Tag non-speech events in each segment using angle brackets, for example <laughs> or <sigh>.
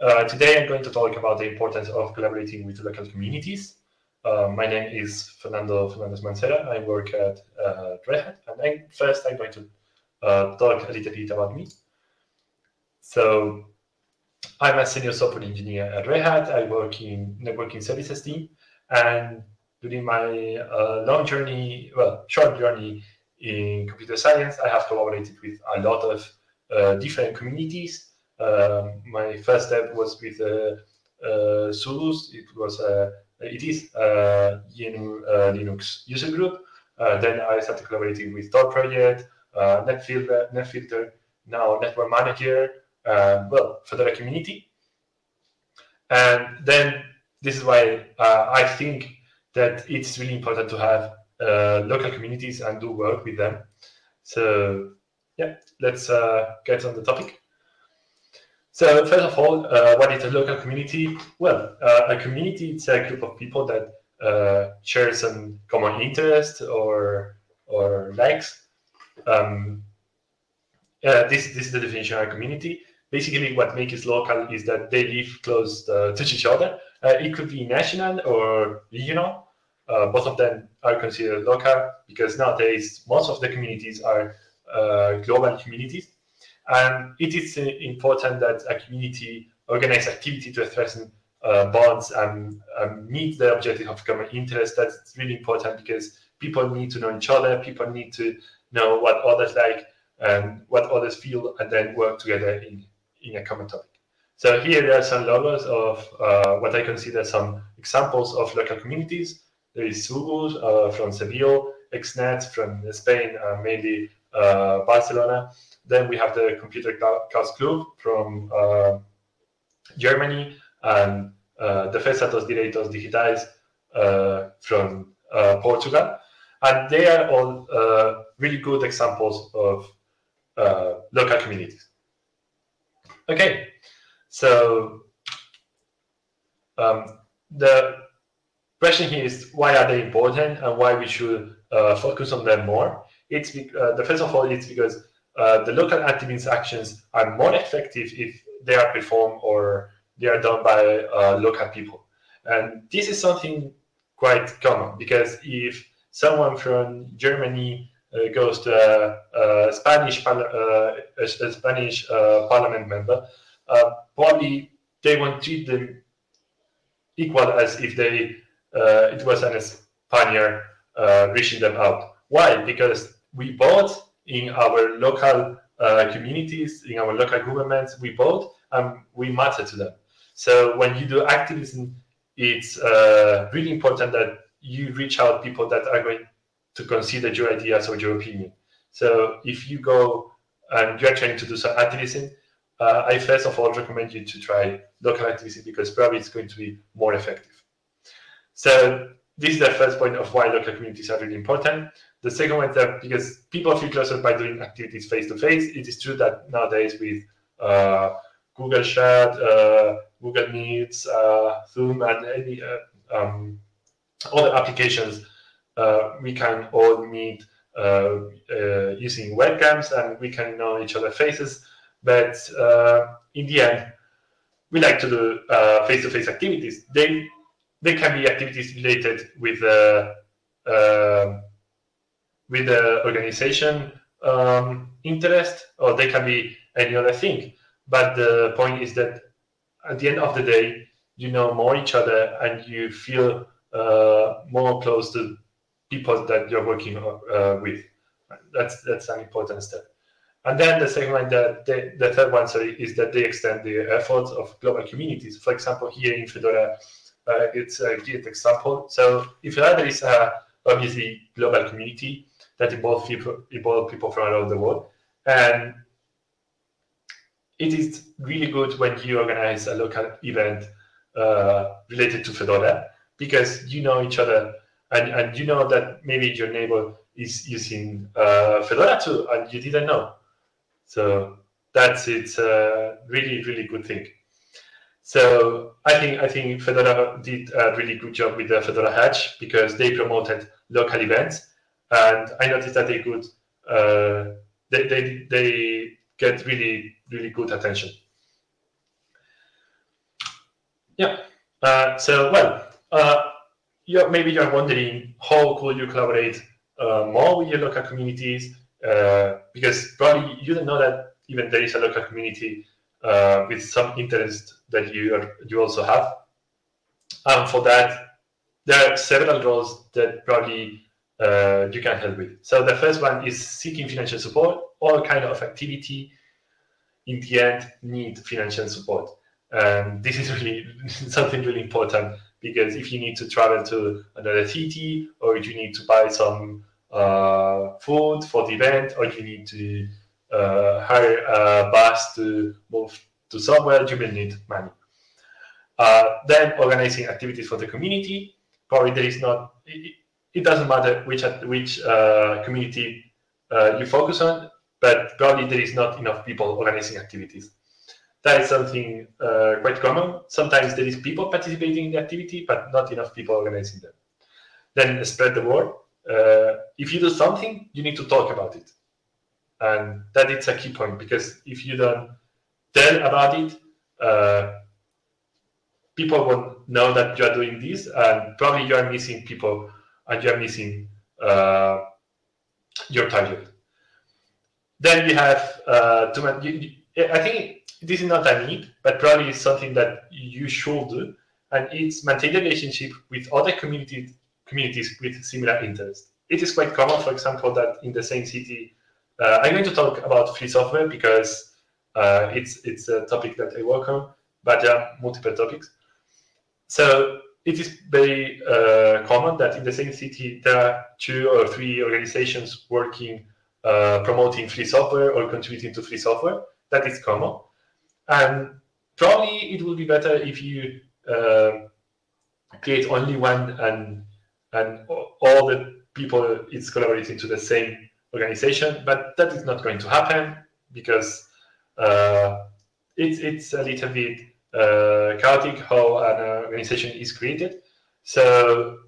Uh, today I'm going to talk about the importance of collaborating with local communities. Uh, my name is Fernando Fernandez Mancera. I work at uh, Red Hat, and I, first I'm going to uh, talk a little bit about me. So I'm a senior software engineer at Red Hat. I work in networking services team, and during my uh, long journey, well, short journey in computer science, I have collaborated with a lot of uh, different communities. Um, my first step was with uh, uh. It was a it is a uh, Linux user group. Uh, then I started collaborating with Tor project, uh, NetFilter, NetFilter, now Network Manager, well, Fedora community. And then this is why I think that it's really important to have uh, local communities and do work with them. So yeah, let's uh, get on the topic. So first of all, uh, what is a local community? Well, uh, a community is a group of people that uh, share some common interest or or likes. Um, this, this is the definition of a community. Basically, what makes it local is that they live close uh, to each other. it could be national or regional, uh, both of them are considered local because nowadays most of the communities are uh, global communities. And it is important that a community organize activity to strengthen uh, bonds and um, meet the objective of common interest. That's really important because people need to know each other, people need to know what others like and what others feel, and then work together in, in a common topic. So here there are some logos of uh, what I consider some examples of local communities. There is Sugus uh, from Seville, XNet from Spain, uh, mainly uh, Barcelona. Then we have the Computer Chaos Club from Germany and uh, Defensa dos Direitos Digitais from Portugal. And they are all really good examples of local communities. Okay, so um, the question here is why are they important and why we should uh, focus on them more. It's uh, the first of all, it's because uh, the local activist actions are more effective if they are performed or they are done by uh, local people. And this is something quite common because if someone from Germany uh, goes to a, a Spanish uh, a, a, Spanish parliament member, probably they won't treat them equal as if they uh, it was an Spaniard uh, reaching them out. Why? Because we both in our local uh, communities, in our local governments, we both and we matter to them. So when you do activism, it's uh, really important that you reach out people that are going to consider your ideas or your opinion. So if you go and you're trying to do some activism, uh, I first of all recommend you to try local activism because probably it's going to be more effective. So this is the first point of why local communities are really important. The second one is that because people feel closer by doing activities face to face, it is true that nowadays with uh, Google Chat, uh, Google Meets, uh, Zoom, and any uh, um, other applications, uh, we can all meet uh, using webcams and we can know each other's faces. But in the end, we like to do face-to-face -face activities. They they can be activities related with the uh, with the organization um, interest, or they can be any other thing. But the point is that at the end of the day, you know more each other and you feel uh, more close to people that you're working uh, with. That's that's an important step. And then the second one, the, the third one, sorry, is that they extend the efforts of global communities. For example, here in Fedora, uh, it's a great example. So if is a obviously global community that involves people, involve people from around the world, and it is really good when you organize a local event uh, related to Fedora because you know each other and, and you know that maybe your neighbor is using uh, Fedora too and you didn't know. So that's it's a really, really good thing. So I think I think Fedora did a really good job with the Fedora Hatch because they promoted local events, and I noticed that they could uh, they, they they get really really good attention. Yeah. Uh, so, well, uh, you're, maybe you're wondering how could you collaborate uh, more with your local communities? Uh, because probably you don't know that even there is a local community uh, with some interest that you are, you also have. And for that, there are several roles that probably uh, you can help with. So the first one is seeking financial support. All kind of activity in the end need financial support. And this is <laughs> really <laughs> something really important because if you need to travel to another city or you need to buy some uh, food for the event or you need to hire a bus to move to somewhere, you will need money. Uh, then organizing activities for the community. Probably there is not, it, it doesn't matter which, which uh, community uh, you focus on, but probably there is not enough people organizing activities. That is something uh, quite common. Sometimes there is people participating in the activity, but not enough people organizing them. Then spread the word. Uh, if you do something, you need to talk about it. And that is a key point because if you don't tell about it, uh, people won't know that you are doing this, and probably you are missing people and you are missing uh, your target. Then you have uh, to. I think this is not a need, but probably is something that you should do, and it's maintain relationship with other communities communities with similar interests. It is quite common, for example, that in the same city, uh, I'm going to talk about free software because uh, it's it's a topic that I work on, but there are multiple topics. So it is very uh, common that in the same city there are two or three organizations working uh, promoting free software or contributing to free software. That is common. And probably it will be better if you uh, create only one and and all the people it's collaborating to the same organization. But that is not going to happen because uh, it's it's a little bit uh, chaotic how an organization is created. So,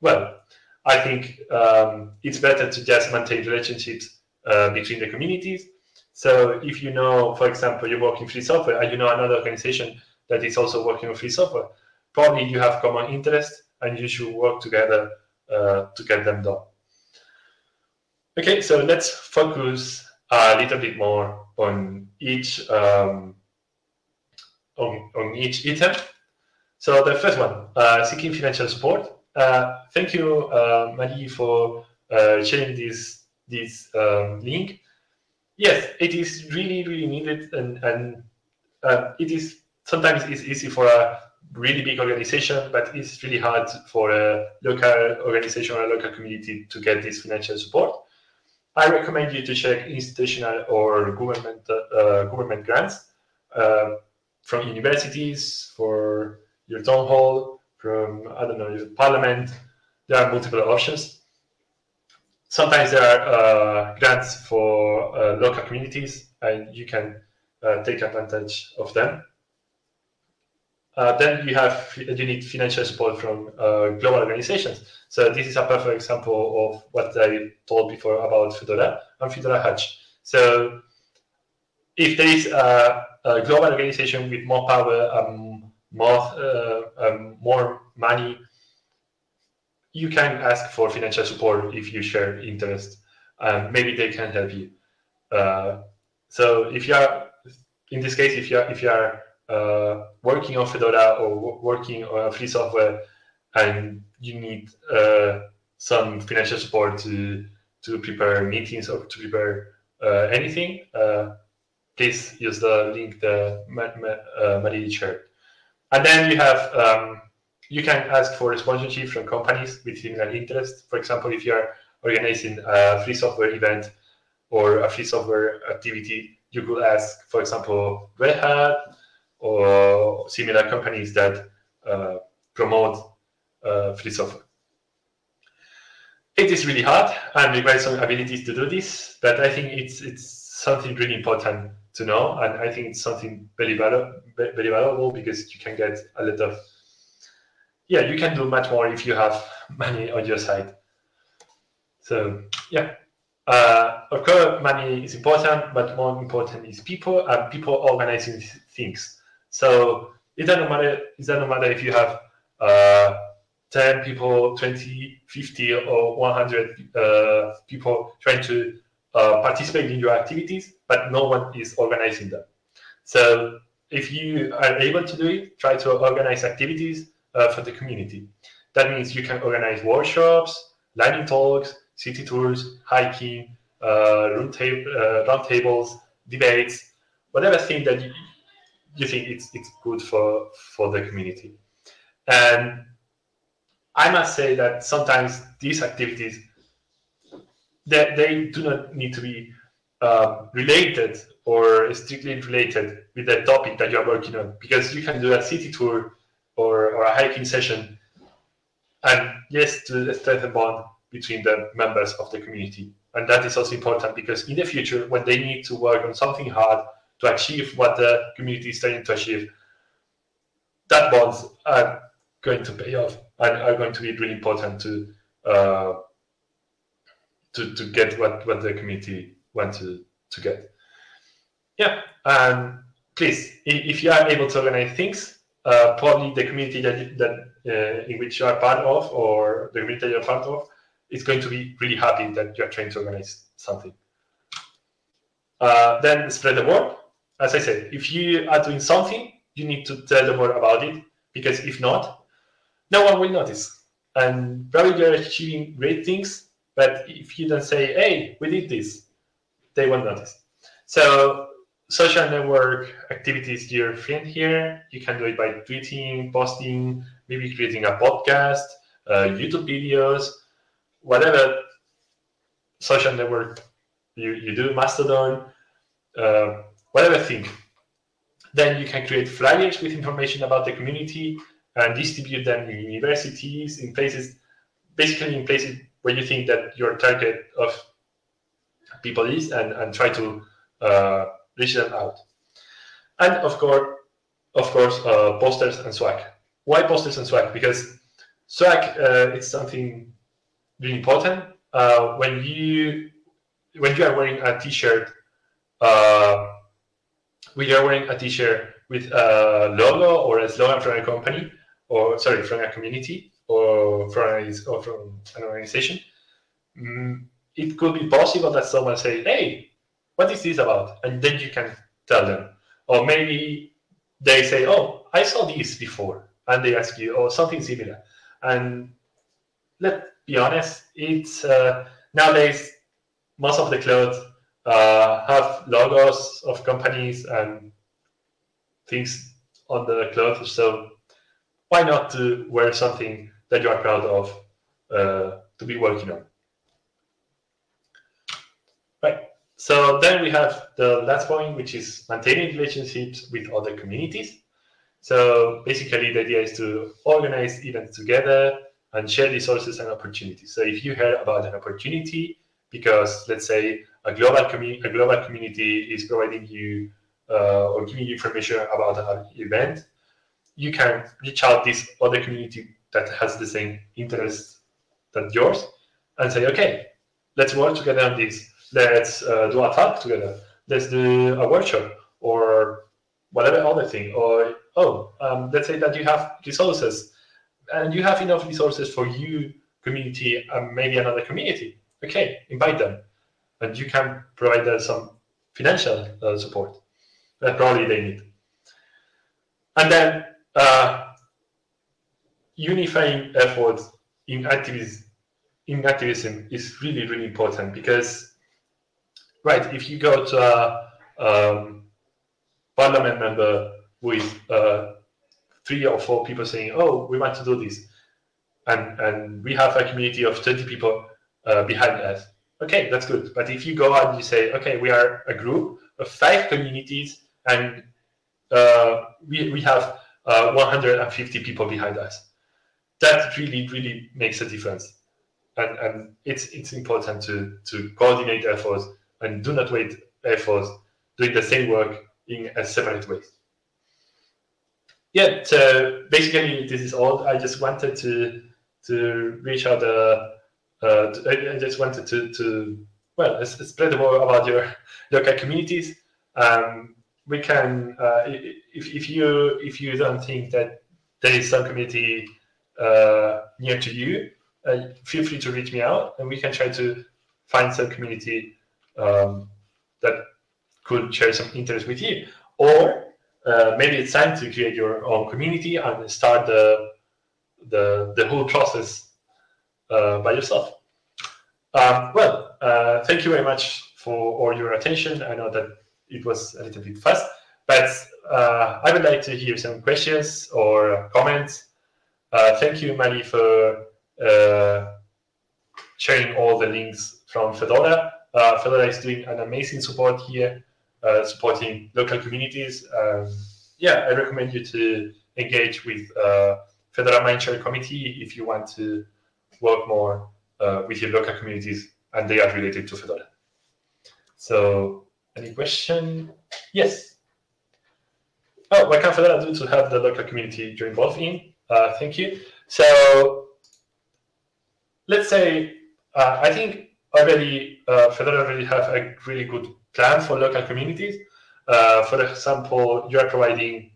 well, I think um, it's better to just maintain relationships uh, between the communities. So if you know, for example, you work in free software and you know another organization that is also working on free software, probably you have common interest and you should work together uh, to get them done. Okay, so let's focus a little bit more on each um, on, on each item. So the first one, uh, seeking financial support. Uh, thank you, uh, Marie, for uh, sharing this this um, link. Yes, it is really, really needed, and and uh, it is sometimes it's easy for a really big organization, but it's really hard for a local organization or a local community to get this financial support. I recommend you to check institutional or government uh, government grants uh, from universities, for your town hall, from I don't know your parliament. There are multiple options. Sometimes there are uh, grants for uh, local communities, and you can uh, take advantage of them. Uh, then you have you need financial support from uh, global organizations. So this is a perfect example of what I told before about Fedora and Fedora Hatch. So if there is a, a global organization with more power, um, more uh, um, more money, you can ask for financial support if you share interest. Um, maybe they can help you. Uh, so if you are, in this case, if you are if you are uh, working on Fedora or working on free software, and you need uh, some financial support to to prepare meetings or to prepare uh, anything, uh, please use the link that uh, Marie shared. And then you have um, you can ask for sponsorship from companies with similar interests. For example, if you are organizing a free software event or a free software activity, you could ask, for example, Red Hat or similar companies that uh, promote uh, free software. It is really hard and requires some abilities to do this, but I think it's it's something really important to know, and I think it's something very valuable, very valuable because you can get a lot of yeah, you can do much more if you have money on your side. So yeah, uh, of course, money is important, but more important is people and people organizing things. So it doesn't matter. It doesn't matter if you have uh, 10 people, 20, 50, or 100 uh, people trying to uh, participate in your activities, but no one is organizing them. So if you are able to do it, try to organize activities uh, for the community. That means you can organize workshops, lightning talks, city tours, hiking, uh, uh, round tables, debates, whatever thing that you, you think it's, it's good for, for the community. And I must say that sometimes these activities, they, they do not need to be uh, related or strictly related with the topic that you are working on, because you can do a city tour or, or a hiking session and yes, to strengthen bond between the members of the community. And that is also important because in the future, when they need to work on something hard to achieve what the community is trying to achieve, that bonds are going to pay off and are going to be really important to uh, to, to get what, what the community wants to, to get. Yeah, and please, if you are able to organize things, uh, probably the community that, that uh, in which you are part of or the community you're part of is going to be really happy that you're trying to organize something. Uh, then spread the word. As I said, if you are doing something, you need to tell the world about it because if not, no one will notice. And probably you're achieving great things, but if you don't say, hey, we did this, they won't notice. So social network activities your friend here. You can do it by tweeting, posting, maybe creating a podcast, uh, YouTube videos, whatever social network you, you do, Mastodon, uh, whatever thing. Then you can create flyers with information about the community and distribute them in universities, in places, basically in places where you think that your target of people is, and, and try to uh, reach them out. And of course, of course, uh, posters and swag. Why posters and swag? Because swag uh, is something really important. Uh, when you when you are wearing a T-shirt, uh, you are wearing a T-shirt with a logo or a slogan from a company, or sorry, from a community or from or from an organization, mm, it could be possible that someone say, "Hey, what is this about?" And then you can tell them, or maybe they say, "Oh, I saw this before," and they ask you, "Oh, something similar," and let's be honest, it's uh, nowadays most of the clothes uh, have logos of companies and things on the clothes, so why not to wear something that you are proud of uh, to be working on? Right. So then we have the last point, which is maintaining relationships with other communities. So basically, the idea is to organize events together and share resources and opportunities. So if you hear about an opportunity, because let's say a global community, a global community is providing you uh, or giving you information about an event, you can reach out this other community that has the same interest that yours and say, okay, let's work together on this. Let's uh, do a talk together. Let's do a workshop or whatever other thing. Or, oh, um, let's say that you have resources and you have enough resources for you, community, and maybe another community. Okay, invite them. And you can provide them some financial uh, support that probably they need. And then uh, unifying efforts in activism, in activism is really, really important because, right, if you go to a um, parliament member with uh, three or four people saying, "Oh, we want to do this," and and we have a community of 20 people uh, behind us. Okay, that's good. But if you go out and you say, "Okay, we are a group of five communities, and uh, we we have uh, 150 people behind us," that really really makes a difference. And and it's it's important to to coordinate efforts and do not wait efforts doing the same work in a separate ways yeah, so basically this is all. I just wanted to to reach out. Uh, I just wanted to to well spread more about your local communities. Um, we can uh, if, if you if you don't think that there is some community uh, near to you, uh, feel free to reach me out, and we can try to find some community um, that could share some interest with you. Or uh, maybe it's time to create your own community and start the the the whole process uh, by yourself. Um, well, uh, thank you very much for all your attention. I know that it was a little bit fast, but uh, I would like to hear some questions or comments. Uh, thank you, Marie, for uh, sharing all the links from Fedora. Fedora is doing an amazing support here, supporting local communities. Um, yeah, I recommend you to engage with Fedora Mindshare Committee if you want to work more with your local communities and they are related to Fedora. So any question? Yes. Oh, what can Fedora do to help the local community join both in? Uh, thank you. So let's say, uh, I think already uh, Fedora already have a really good plan for local communities. Uh, for example, you are providing,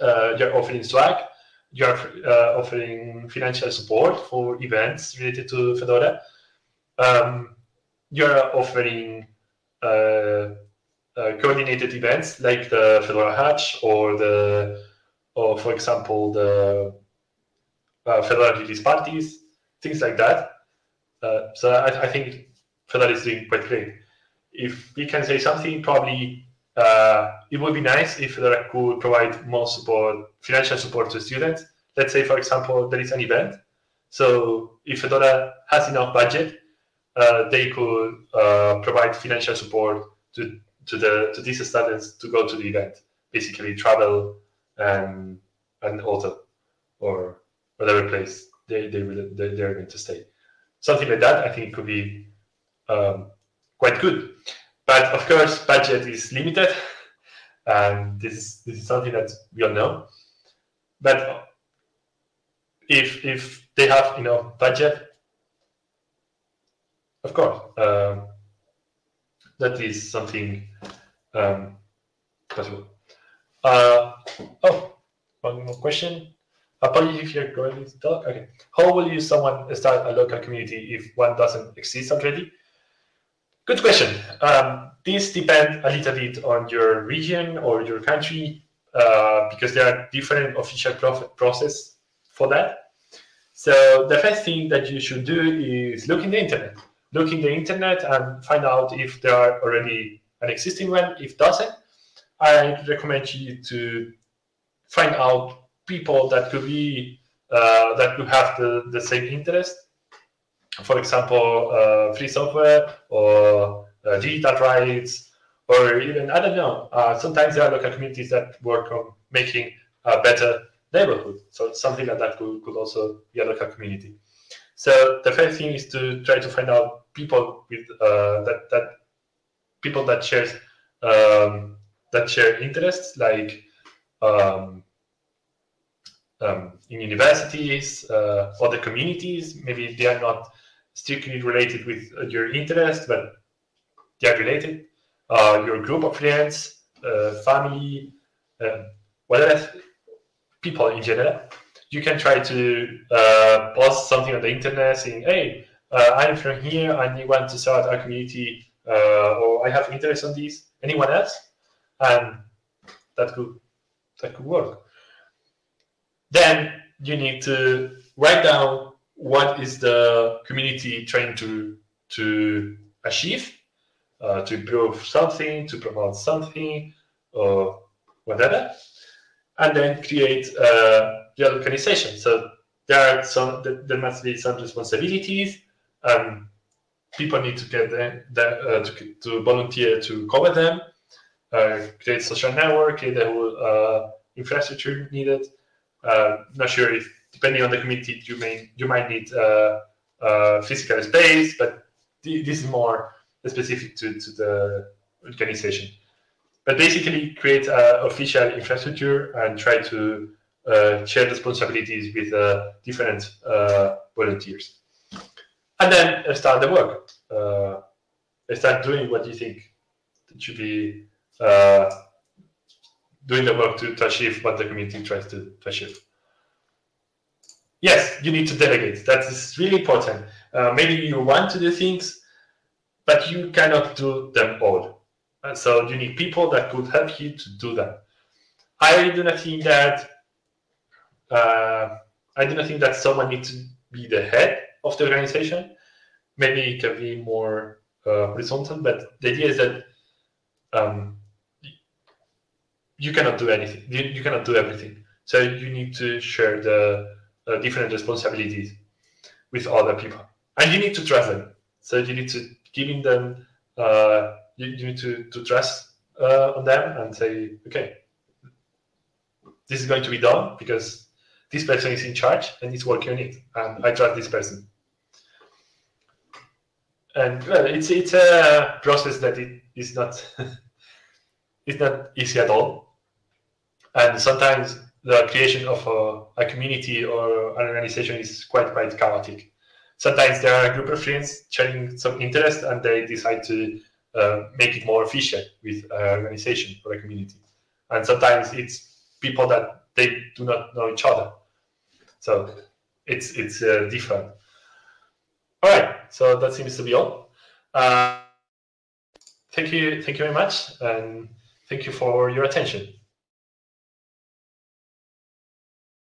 uh, you're offering Swag, you're uh, offering financial support for events related to Fedora. Um, you're offering uh, uh, coordinated events like the Fedora Hatch or the, or for example, the uh, Fedora release parties, things like that. so I, I think Fedora is doing quite great. If we can say something, probably uh, it would be nice if Fedora could provide more support, financial support to students. Let's say, for example, there is an event. So if Fedora has enough budget, uh, they could uh, provide financial support to to the to these students to go to the event, basically travel and and hotel or whatever place they they they, they're going to stay. Something like that, I think, could be um, quite good. But of course, budget is limited, and this is this is something that we all know. But if if they have enough budget, of course, um, that is something um, possible. Uh, oh, one more question. Apologies if you're going to talk. Okay. How will you someone start a local community if one doesn't exist already? Good question. Um, this depends a little bit on your region or your country uh, because there are different official process for that. So the first thing that you should do is look in the internet look in the internet and find out if there are already an existing one. If doesn't, I recommend you to find out people that could be uh, that could have the, the same interest. For example, uh, free software or uh, digital rights, or even I don't know. Uh, sometimes there are local communities that work on making a better neighborhood. So something like that could, could also be a local community. So the first thing is to try to find out people with uh, that that people that share um, that share interests like um, um, in universities, uh, other communities. Maybe they are not strictly related with your interest, but they are related. Uh, your group of friends, uh, family, um, whatever people in general. You can try to uh, post something on the internet saying, "Hey, uh, I'm from here and you want to start a community uh, or I have interest on this, anyone else? And that could, that could work. Then you need to write down what is the community trying to, to achieve, uh, to improve something, to promote something, or whatever, and then create uh, the organization. So there are some, there must be some responsibilities, um, people need to get the, the, uh, to, to, volunteer to cover them, uh, create social network, create the whole uh, infrastructure needed. Uh, not sure if, depending on the community, you may you might need uh, uh, physical space, but th this is more specific to, to the organization. But basically, create an official infrastructure and try to share responsibilities with different volunteers and then start the work. Uh, start doing what you think should be uh, doing the work to, to achieve what the community tries to, to achieve. Yes, you need to delegate. That is really important. Uh, maybe you want to do things, but you cannot do them all. And so you need people that could help you to do that. I do not think that uh, I do not think that someone needs to be the head of the organization. Maybe it can be more uh, horizontal, but the idea is that um, you cannot do anything. You, you, cannot do everything. So you need to share the uh, different responsibilities with other people, and you need to trust them. So you need to giving them. Uh, you, you, need to to trust uh, on them and say, okay, this is going to be done because this person is in charge and is working on it, and I trust this person. And well, it's it's a process that it is not <laughs> it's not easy at all, and sometimes the creation of a, a community or an organization is quite quite chaotic. Sometimes there are a group of friends sharing some interest, and they decide to uh, make it more efficient with an organization or a community. And sometimes it's people that they do not know each other so it's it's uh, different. All right, so that seems to be all. Uh, thank you, thank you very much, and thank you for your attention.